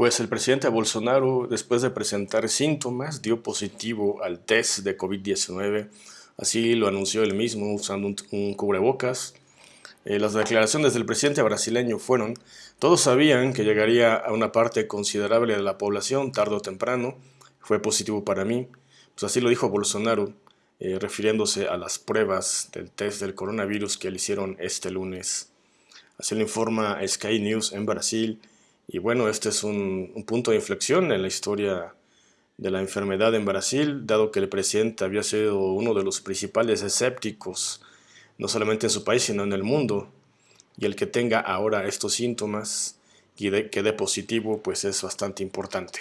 Pues el presidente Bolsonaro, después de presentar síntomas, dio positivo al test de COVID-19. Así lo anunció él mismo usando un, cubrebocas. Eh, las declaraciones del presidente brasileño fueron, todos sabían que llegaría a una parte considerable de la población tarde o temprano, fue positivo para mí. Pues así lo dijo Bolsonaro, eh, refiriéndose a las pruebas del test del coronavirus que le hicieron este lunes. Así lo informa Sky News en Brasil y bueno, este es un, punto de inflexión en la historia de la enfermedad en Brasil, dado que el presidente había sido uno de los principales escépticos, no solamente en su país, sino en el mundo. Y el que tenga ahora estos síntomas y que dé positivo, pues es bastante importante.